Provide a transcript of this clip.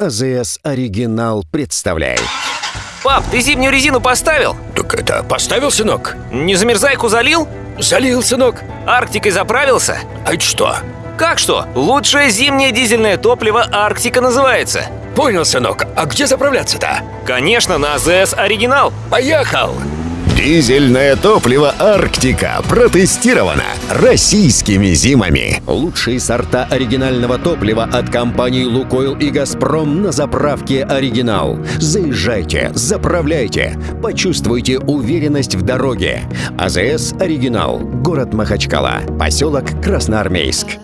АЗС «Оригинал» представляет. Пап, ты зимнюю резину поставил? Так это поставил, сынок? Не замерзайку залил? Залил, сынок. Арктикой заправился? А это что? Как что? Лучшее зимнее дизельное топливо «Арктика» называется. Понял, сынок. А где заправляться-то? Конечно, на АЗС «Оригинал». Поехал! Дизельное топливо «Арктика» протестировано российскими зимами. Лучшие сорта оригинального топлива от компаний «Лукойл» и «Газпром» на заправке «Оригинал». Заезжайте, заправляйте, почувствуйте уверенность в дороге. АЗС «Оригинал», город Махачкала, поселок Красноармейск.